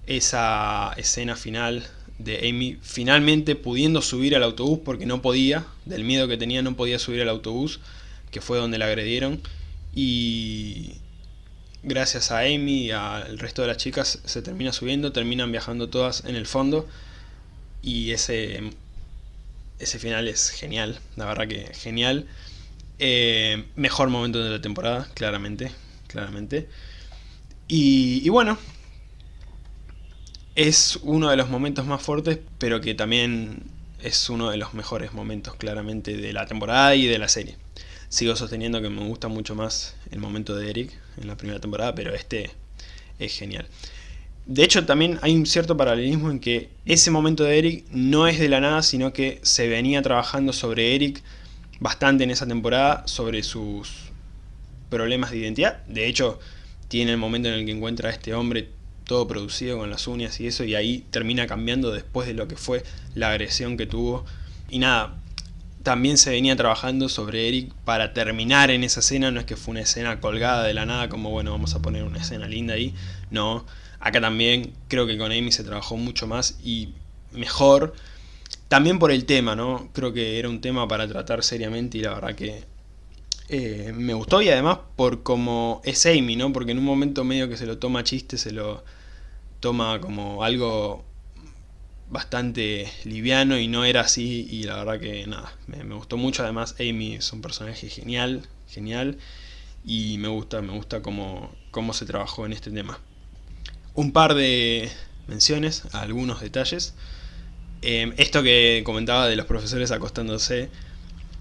esa escena final de Amy finalmente pudiendo subir al autobús porque no podía, del miedo que tenía no podía subir al autobús, que fue donde la agredieron. Y gracias a Amy y al resto de las chicas se termina subiendo, terminan viajando todas en el fondo. Y ese ese final es genial, la verdad que genial. Eh, mejor momento de la temporada, claramente, claramente. Y, bueno, es uno de los momentos más fuertes, pero que también es uno de los mejores momentos claramente de la temporada y de la serie. Sigo sosteniendo que me gusta mucho más el momento de Eric en la primera temporada, pero este es genial. De hecho, también hay un cierto paralelismo en que ese momento de Eric no es de la nada, sino que se venía trabajando sobre Eric bastante en esa temporada, sobre sus problemas de identidad. De hecho, tiene el momento en el que encuentra a este hombre todo producido con las uñas y eso, y ahí termina cambiando después de lo que fue la agresión que tuvo. Y nada, también se venía trabajando sobre Eric para terminar en esa escena, no es que fue una escena colgada de la nada, como bueno, vamos a poner una escena linda ahí, no, Acá también creo que con Amy se trabajó mucho más y mejor. También por el tema, ¿no? Creo que era un tema para tratar seriamente y la verdad que eh, me gustó y además por como es Amy, ¿no? Porque en un momento medio que se lo toma chiste, se lo toma como algo bastante liviano y no era así y la verdad que nada, me, me, gustó mucho, además Amy es un personaje genial, genial y me gusta, me gusta cómo, cómo se trabajó en este tema un par de menciones algunos detalles. Em, esto que comentaba de los profesores acostándose,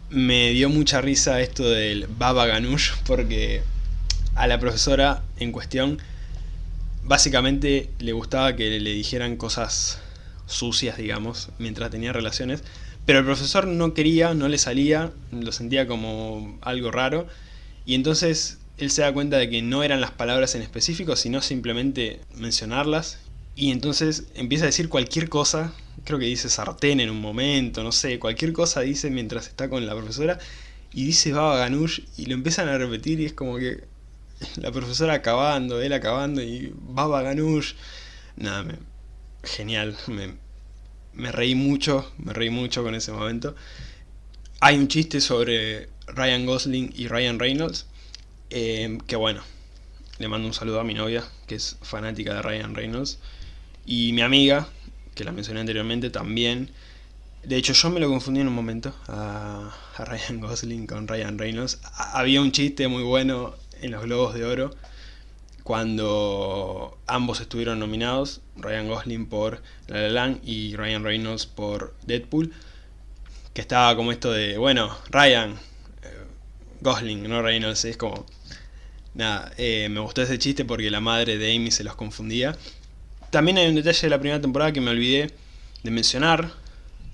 me dio mucha risa esto del Baba Ganoush, porque a la profesora en cuestión básicamente le gustaba que le dijeran cosas sucias, digamos, mientras tenía relaciones, pero el profesor no quería, no le salía, lo sentía como algo raro, y entonces él se da cuenta de que no eran las palabras en específico, sino simplemente mencionarlas. Y entonces empieza a decir cualquier cosa, creo que dice sartén en un momento, no sé, cualquier cosa dice mientras está con la profesora. Y dice Baba Ganoush y lo empiezan a repetir y es como que la profesora acabando, él acabando y Baba Ganoush. Nada, me, genial, me, me reí mucho, me reí mucho con ese momento. Hay un chiste sobre Ryan Gosling y Ryan Reynolds eh, que bueno, le mando un saludo a mi novia, que es fanática de Ryan Reynolds. Y mi amiga, que la mencioné anteriormente, también. De hecho, yo me lo confundí en un momento a, Ryan Gosling con Ryan Reynolds. había un chiste muy bueno en los Globos de Oro cuando ambos estuvieron nominados, Ryan Gosling por La La Land y Ryan Reynolds por Deadpool, que estaba como esto de, bueno, Ryan, eh, Gosling, no Reynolds, es como Nada, eh, me gustó ese chiste porque la madre de Amy se los confundía. También hay un detalle de la primera temporada que me olvidé de mencionar.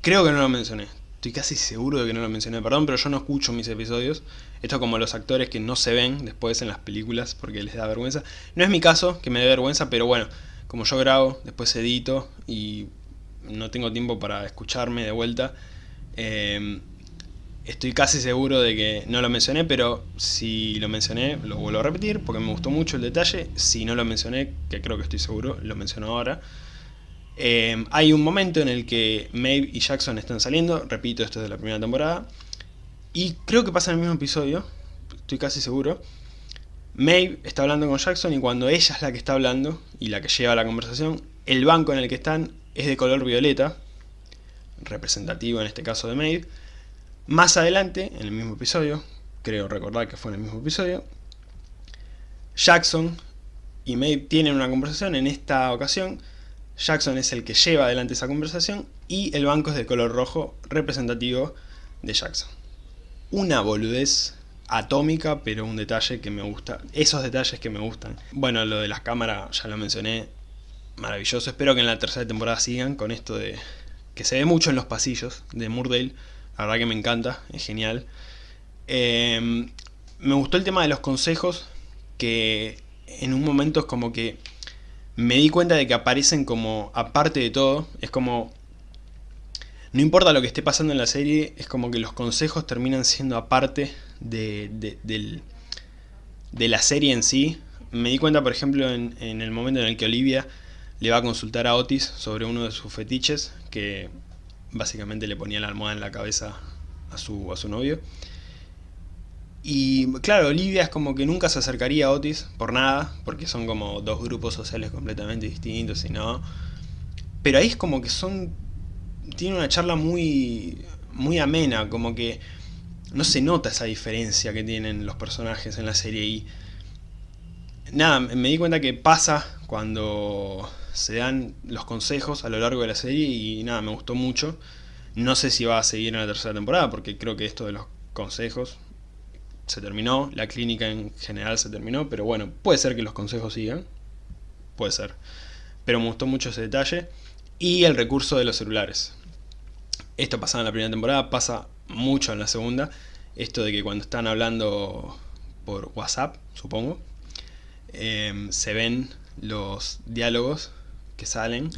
Creo que no lo mencioné. Estoy casi seguro de que no lo mencioné, perdón, pero yo no escucho mis episodios. Esto como los actores que no se ven después en las películas porque les da vergüenza. No es mi caso, que me dé vergüenza, pero bueno, como yo grabo, después edito y no tengo tiempo para escucharme de vuelta. Eh, estoy casi seguro de que no lo mencioné, pero si lo mencioné, lo vuelvo a repetir porque me gustó mucho el detalle. Si no lo mencioné, que creo que estoy seguro, lo menciono ahora. Eh, hay un momento en el que Maeve y Jackson están saliendo, repito, esto es de la primera temporada, y creo que pasa en el mismo episodio, estoy casi seguro. Maeve está hablando con Jackson y cuando ella es la que está hablando y la que lleva la conversación, el banco en el que están es de color violeta, representativo en este caso de Maeve. Más adelante, en el mismo episodio, creo recordar que fue en el mismo episodio, Jackson y Maeve tienen una conversación, en esta ocasión Jackson es el que lleva adelante esa conversación y el banco es de color rojo representativo de Jackson. Una boludez atómica, pero un detalle que me gusta. Esos detalles que me gustan. Bueno, lo de las cámaras ya lo mencioné. Maravilloso. Espero que en la tercera temporada sigan con esto de... Que se ve mucho en los pasillos de Murdale. La verdad que me encanta. Es genial. Em, me gustó el tema de los consejos. Que en un momento es como que me di cuenta de que aparecen como aparte de todo, es como... No importa lo que esté pasando en la serie, es como que los consejos terminan siendo aparte de, de, la serie en sí. Me di cuenta, por ejemplo, en, en, el momento en el que Olivia le va a consultar a Otis sobre uno de sus fetiches, que básicamente le ponía la almohada en la cabeza a su, a su novio. Y claro, Olivia es como que nunca se acercaría a Otis por nada, porque son como dos grupos sociales completamente distintos y no. Pero ahí es como que son... Tiene una charla muy, muy amena, como que no se nota esa diferencia que tienen los personajes en la serie y... Nada, me di cuenta que pasa cuando se dan los consejos a lo largo de la serie y nada, me gustó mucho. No sé si va a seguir en la tercera temporada porque creo que esto de los consejos se terminó, la clínica en general se terminó, pero bueno, puede ser que los consejos sigan, puede ser. Pero me gustó mucho ese detalle. Y el recurso de los celulares. Esto pasaba en la primera temporada, pasa mucho en la segunda. Esto de que cuando están hablando por WhatsApp, supongo, em, se ven los diálogos que salen.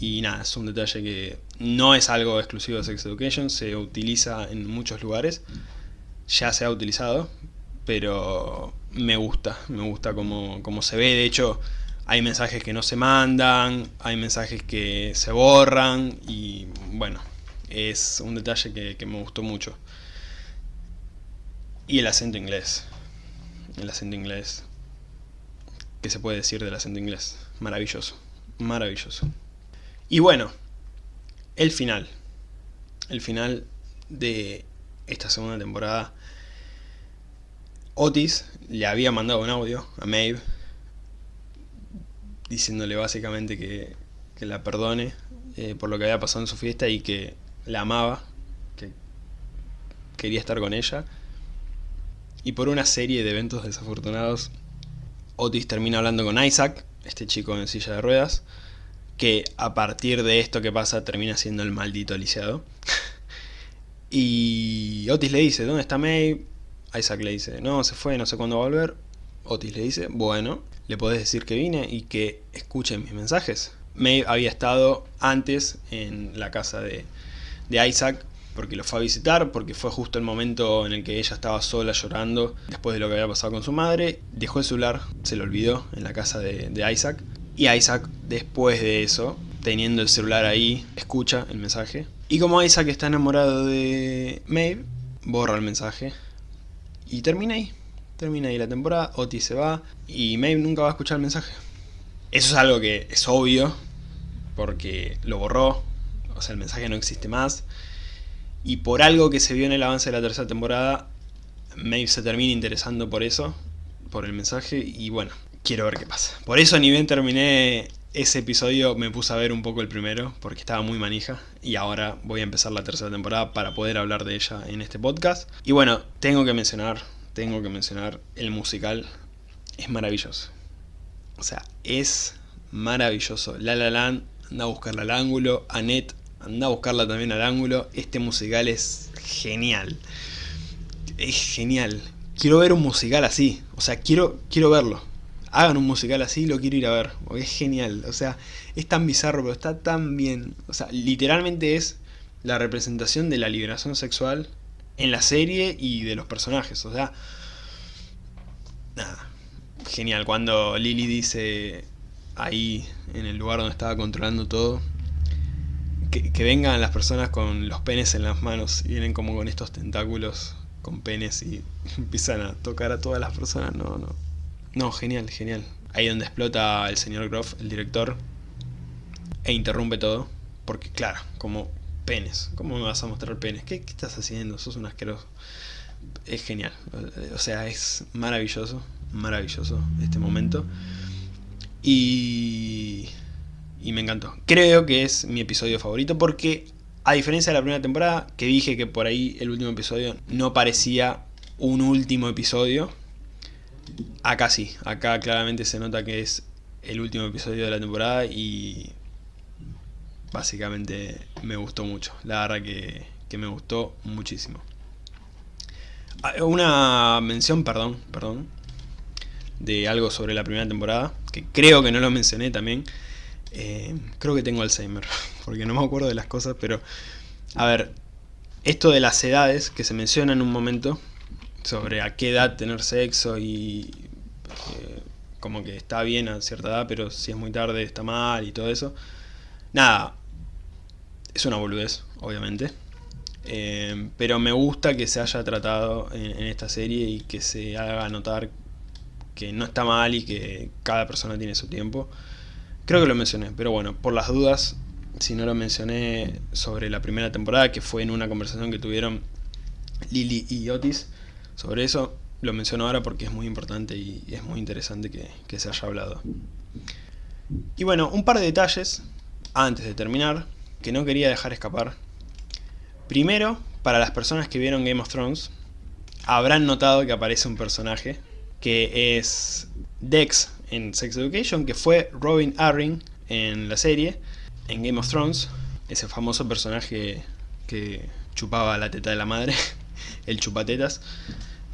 Y nada, es un detalle que no es algo exclusivo de Sex Education, se utiliza en muchos lugares ya se ha utilizado, pero me gusta, me gusta como, se ve, de hecho hay mensajes que no se mandan, hay mensajes que se borran y bueno, es un detalle que me gustó mucho. Y el acento inglés, el acento inglés, ¿qué se puede decir del acento inglés? Maravilloso, maravilloso. Y bueno, el final, el final de esta segunda temporada, Otis le había mandado un audio a Maeve diciéndole básicamente que, la perdone eh, por lo que había pasado en su fiesta y que la amaba, que quería estar con ella. Y por una serie de eventos desafortunados, Otis termina hablando con Isaac, este chico en silla de ruedas, que a partir de esto que pasa termina siendo el maldito lisiado. Y Otis le dice, ¿dónde está May? Isaac le dice, no, se fue, no sé cuándo va a volver. Otis le dice, bueno, le podés decir que vine y que escuchen mis mensajes. May había estado antes en la casa de, de Isaac porque lo fue a visitar, porque fue justo el momento en el que ella estaba sola llorando después de lo que había pasado con su madre. Dejó el celular, se lo olvidó en la casa de, de Isaac. Y Isaac, después de eso, teniendo el celular ahí, escucha el mensaje y como Isaac está enamorado de Maeve, borra el mensaje. Y termina ahí. Termina ahí la temporada, Otis se va y Maeve nunca va a escuchar el mensaje. Eso es algo que es obvio, porque lo borró, o sea, el mensaje no existe más. Y por algo que se vio en el avance de la tercera temporada, Maeve se termina interesando por eso, por el mensaje, y bueno, quiero ver qué pasa. Por eso ni bien terminé ese episodio me puse a ver un poco el primero porque estaba muy manija y ahora voy a empezar la tercera temporada para poder hablar de ella en este podcast. Y bueno, tengo que mencionar, tengo que mencionar el musical, es maravilloso. O sea, es maravilloso. La La Land, anda a buscarla al ángulo, Annette, anda a buscarla también al ángulo. Este musical es genial. Es genial. Quiero ver un musical así. O sea, quiero, quiero verlo. Hagan un musical así, lo quiero ir a ver. es genial. O sea, es tan bizarro, pero está tan bien. O sea, literalmente es la representación de la liberación sexual en la serie y de los personajes. O sea, nada. Genial. Cuando Lily dice ahí, en el lugar donde estaba controlando todo, que, vengan las personas con los penes en las manos y vienen como con estos tentáculos con penes y empiezan a tocar a todas las personas. No, no. No, genial, genial. Ahí donde explota el señor Groff, el director, e interrumpe todo. Porque claro, como penes. ¿Cómo me vas a mostrar penes? ¿Qué, qué estás haciendo? Sos un asqueroso. Es genial. O sea, es maravilloso. Maravilloso este momento. Y y me encantó. Creo que es mi episodio favorito porque, a diferencia de la primera temporada, que dije que por ahí el último episodio no parecía un último episodio, acá sí, acá claramente se nota que es el último episodio de la temporada y básicamente me gustó mucho, la verdad que, que me gustó muchísimo. Ah, una mención, perdón, perdón, de algo sobre la primera temporada, que creo que no lo mencioné también, eh, creo que tengo Alzheimer, porque no me acuerdo de las cosas, pero... A ver, esto de las edades que se menciona en un momento, sobre a qué edad tener sexo y... Eh, como que está bien a cierta edad, pero si es muy tarde está mal y todo eso. Nada, es una boludez, obviamente. Eh, pero me gusta que se haya tratado en, esta serie y que se haga notar que no está mal y que cada persona tiene su tiempo. Creo que lo mencioné, pero bueno, por las dudas, si no lo mencioné sobre la primera temporada, que fue en una conversación que tuvieron Lily y Otis sobre eso, lo menciono ahora porque es muy importante y es muy interesante que, se haya hablado. Y bueno, un par de detalles antes de terminar que no quería dejar escapar. Primero, para las personas que vieron Game of Thrones, habrán notado que aparece un personaje que es Dex en Sex Education, que fue Robin Arryn en la serie, en Game of Thrones, ese famoso personaje que chupaba la teta de la madre, el chupatetas,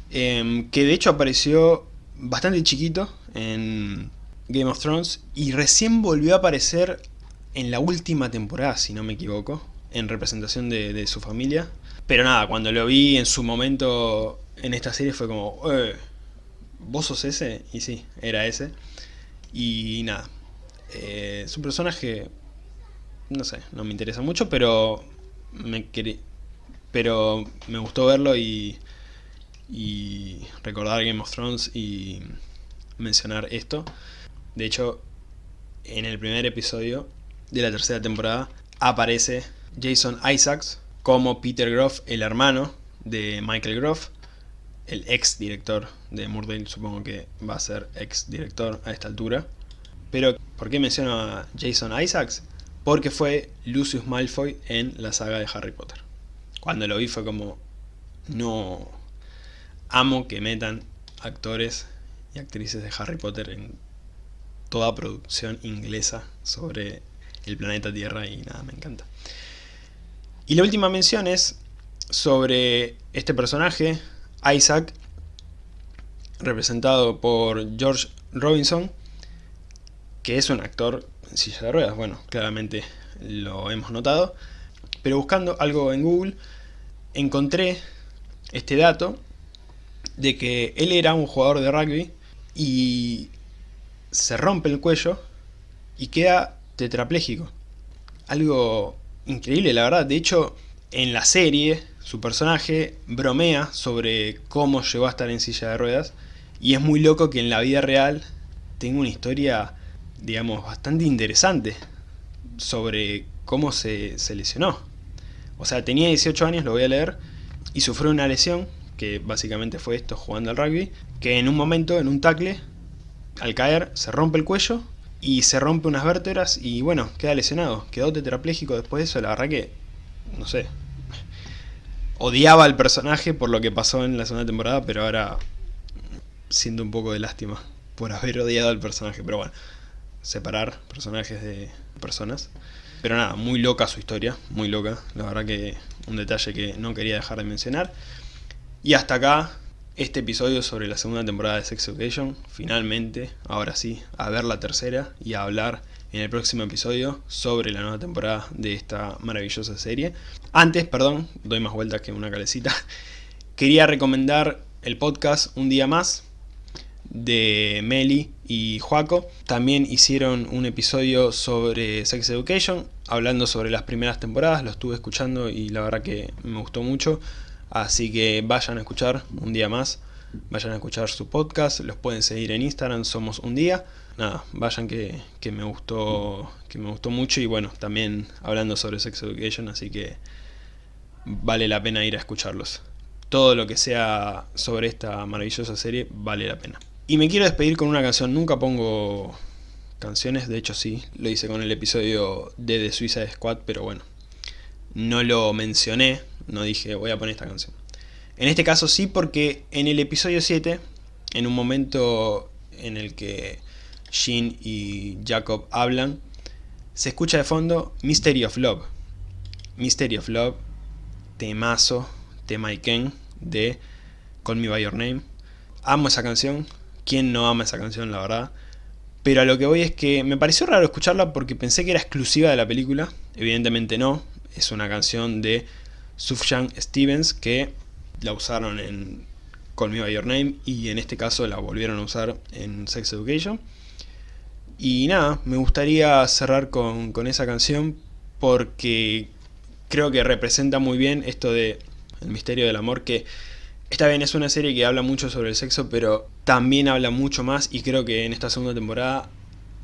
em, que de hecho apareció bastante chiquito en Game of Thrones y recién volvió a aparecer en la última temporada, si no me equivoco, en representación de, su familia. Pero nada, cuando lo vi en su momento en esta serie fue como, eh, ¿vos sos ese? Y sí, era ese. Y nada, eh, su personaje, no sé, no me interesa mucho, pero me, pero me gustó verlo y, y recordar Game of Thrones y mencionar esto. De hecho, en el primer episodio de la tercera temporada aparece Jason Isaacs como Peter Groff, el hermano de Michael Groff, el ex director de Murdale, supongo que va a ser ex director a esta altura. Pero, ¿por qué menciono a Jason Isaacs? Porque fue Lucius Malfoy en la saga de Harry Potter. Cuando lo vi fue como, no, amo que metan actores y actrices de Harry Potter en toda producción inglesa sobre el planeta Tierra y nada, me encanta. Y la última mención es sobre este personaje, Isaac, representado por George Robinson, que es un actor en silla de ruedas, bueno, claramente lo hemos notado, pero buscando algo en Google encontré este dato de que él era un jugador de rugby y se rompe el cuello y queda tetrapléjico. Algo increíble, la verdad. De hecho, en la serie su personaje bromea sobre cómo llegó a estar en silla de ruedas y es muy loco que en la vida real tenga una historia, digamos, bastante interesante sobre cómo se, lesionó. O sea, tenía 18 años, lo voy a leer, y sufrió una lesión, que básicamente fue esto jugando al rugby, que en un momento, en un tackle, al caer, se rompe el cuello y se rompe unas vértebras y bueno, queda lesionado. Quedó tetrapléjico después de eso, la verdad que, no sé, odiaba al personaje por lo que pasó en la segunda temporada, pero ahora siento un poco de lástima por haber odiado al personaje. Pero bueno, separar personajes de personas. Pero nada, muy loca su historia, muy loca. La verdad que un detalle que no quería dejar de mencionar. Y hasta acá este episodio sobre la segunda temporada de Sex Education. Finalmente, ahora sí, a ver la tercera y a hablar en el próximo episodio sobre la nueva temporada de esta maravillosa serie. Antes, perdón, doy más vueltas que una calecita. Quería recomendar el podcast Un Día Más de Meli y Joaco. También hicieron un episodio sobre Sex Education, hablando sobre las primeras temporadas, lo estuve escuchando y la verdad que me gustó mucho. Así que vayan a escuchar un día más, vayan a escuchar su podcast, los pueden seguir en Instagram, somos un día. Nada, vayan que, que me gustó que me gustó mucho y bueno, también hablando sobre Sex Education, así que vale la pena ir a escucharlos. Todo lo que sea sobre esta maravillosa serie vale la pena. Y me quiero despedir con una canción, nunca pongo canciones, de hecho sí, lo hice con el episodio de The Suicide Squad, pero bueno, no lo mencioné, no dije voy a poner esta canción. En este caso sí porque en el episodio 7, en un momento en el que Jean y Jacob hablan, se escucha de fondo Mystery of Love. Mystery of Love, temazo, tema Iken de Call Me By Your Name. Amo esa canción, ¿quién no ama esa canción la verdad? Pero a lo que voy es que me pareció raro escucharla porque pensé que era exclusiva de la película, evidentemente no, es una canción de Sufjan Stevens que la usaron en Call Me By Your Name y en este caso la volvieron a usar en Sex Education. Y nada, me gustaría cerrar con, con esa canción porque creo que representa muy bien esto de el misterio del amor que Está bien, es una serie que habla mucho sobre el sexo, pero también habla mucho más y creo que en esta segunda temporada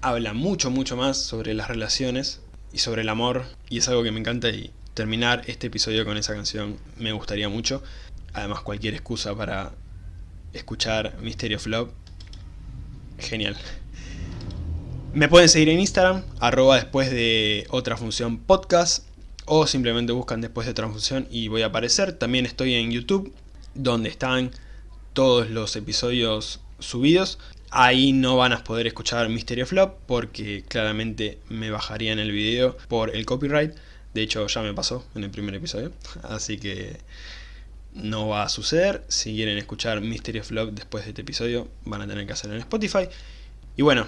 habla mucho, mucho más sobre las relaciones y sobre el amor y es algo que me encanta y terminar este episodio con esa canción me gustaría mucho. Además cualquier excusa para escuchar Mystery of Love, genial. Me pueden seguir en Instagram, arroba después de otra función podcast o simplemente buscan después de otra función y voy a aparecer. También estoy en YouTube donde están todos los episodios subidos Ahí no van a poder escuchar Mystery Flop porque claramente me bajarían el video por el copyright. De hecho ya me pasó en el primer episodio, así que no va a suceder. Si quieren escuchar Mystery Flop después de este episodio van a tener que hacerlo en Spotify. Y bueno,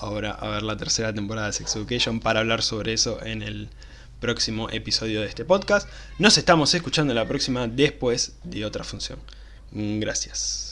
ahora a ver la tercera temporada de Sex Education para hablar sobre eso en el próximo episodio de este podcast. Nos estamos escuchando la próxima después de otra función. Gracias.